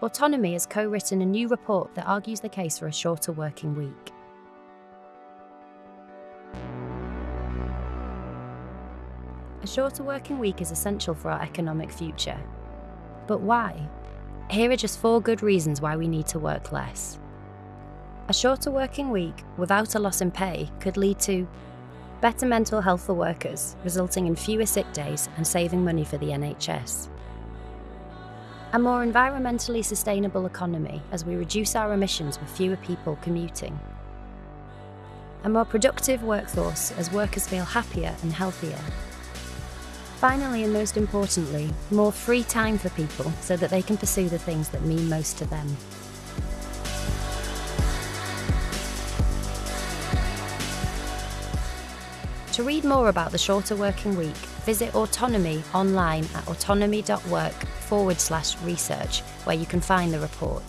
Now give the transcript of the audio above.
Autonomy has co written a new report that argues the case for a shorter working week. A shorter working week is essential for our economic future. But why? Here are just four good reasons why we need to work less. A shorter working week without a loss in pay could lead to better mental health for workers, resulting in fewer sick days and saving money for the NHS. A more environmentally sustainable economy as we reduce our emissions with fewer people commuting. A more productive workforce as workers feel happier and healthier. Finally, and most importantly, more free time for people so that they can pursue the things that mean most to them. To read more about the shorter working week, visit Autonomy online at autonomy.work forward slash research, where you can find the report.